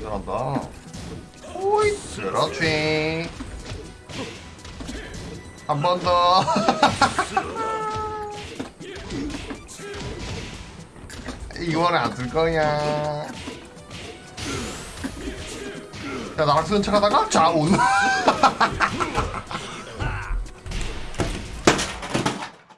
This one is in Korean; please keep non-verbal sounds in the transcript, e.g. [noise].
잘한다. 오이, 그렇지. 한 번 더. [laughs] 이거는 안 쓸 거냐. 자, 나락 쓰는 척 하다가, 자, 온. [laughs]